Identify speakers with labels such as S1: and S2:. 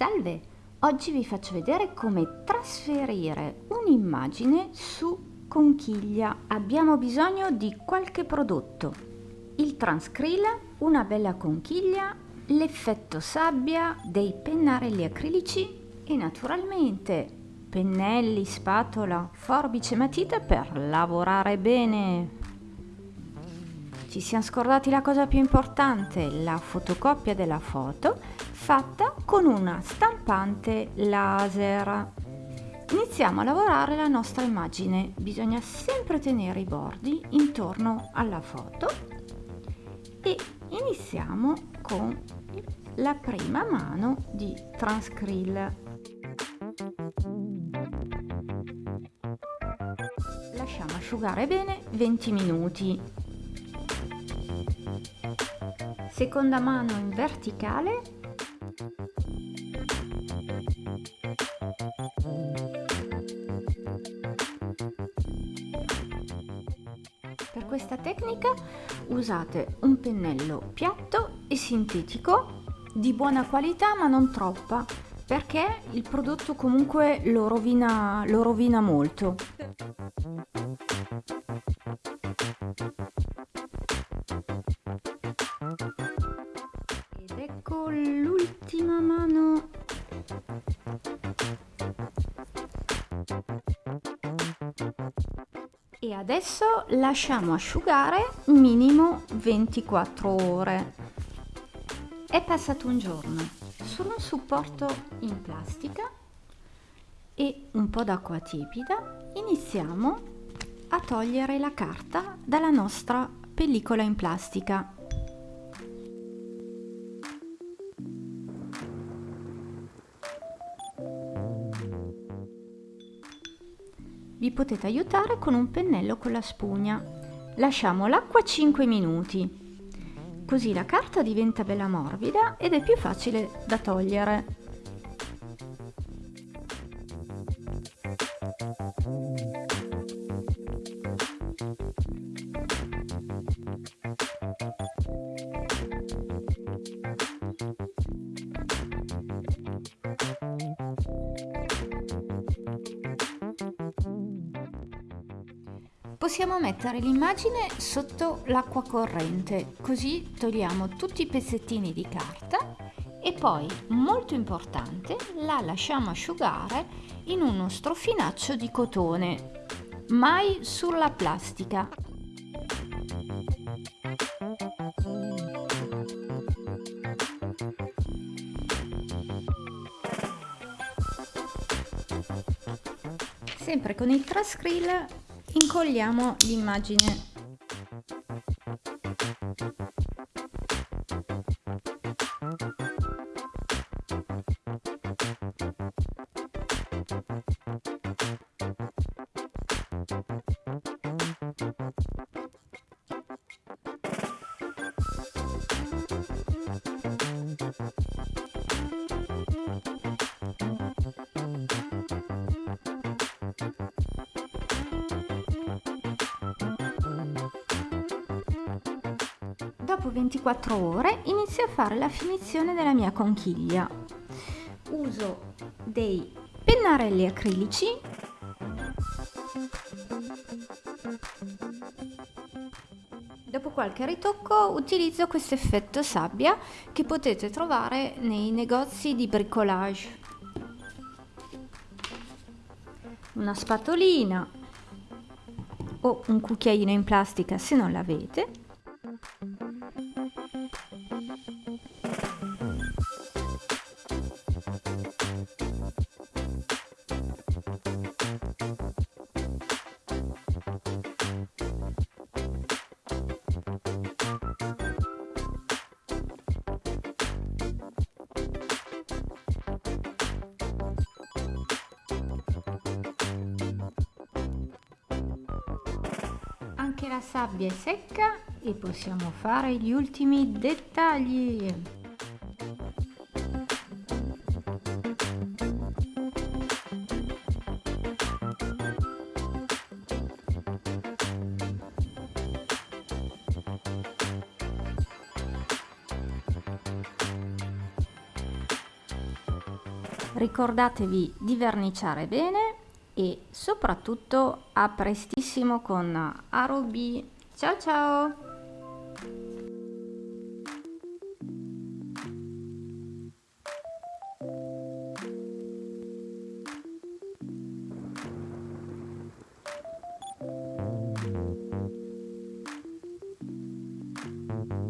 S1: Salve! Oggi vi faccio vedere come trasferire un'immagine su conchiglia. Abbiamo bisogno di qualche prodotto. Il transcrill, una bella conchiglia, l'effetto sabbia, dei pennarelli acrilici e naturalmente pennelli, spatola, forbice matita per lavorare bene. Ci siamo scordati la cosa più importante, la fotocopia della foto fatta con una stampante laser. Iniziamo a lavorare la nostra immagine. Bisogna sempre tenere i bordi intorno alla foto e iniziamo con la prima mano di Transcrill. Lasciamo asciugare bene 20 minuti. Seconda mano in verticale. Per questa tecnica usate un pennello piatto e sintetico di buona qualità ma non troppa perché il prodotto comunque lo rovina, lo rovina molto. L'ultima mano. E adesso lasciamo asciugare minimo 24 ore. È passato un giorno su un supporto in plastica e un po' d'acqua tiepida iniziamo a togliere la carta dalla nostra pellicola in plastica. Vi potete aiutare con un pennello con la spugna. Lasciamo l'acqua 5 minuti Così la carta diventa bella morbida ed è più facile da togliere. Possiamo mettere l'immagine sotto l'acqua corrente, così togliamo tutti i pezzettini di carta e poi, molto importante, la lasciamo asciugare in uno strofinaccio di cotone, mai sulla plastica. Sempre con il Trascrill incolliamo l'immagine Dopo 24 ore inizio a fare la finizione della mia conchiglia. Uso dei pennarelli acrilici Dopo qualche ritocco utilizzo questo effetto sabbia che potete trovare nei negozi di bricolage. Una spatolina o un cucchiaino in plastica se non l'avete Anche la sabbia è secca e possiamo fare gli ultimi dettagli. Ricordatevi di verniciare bene e soprattutto a prestissimo con Arubi. Ciao ciao! thank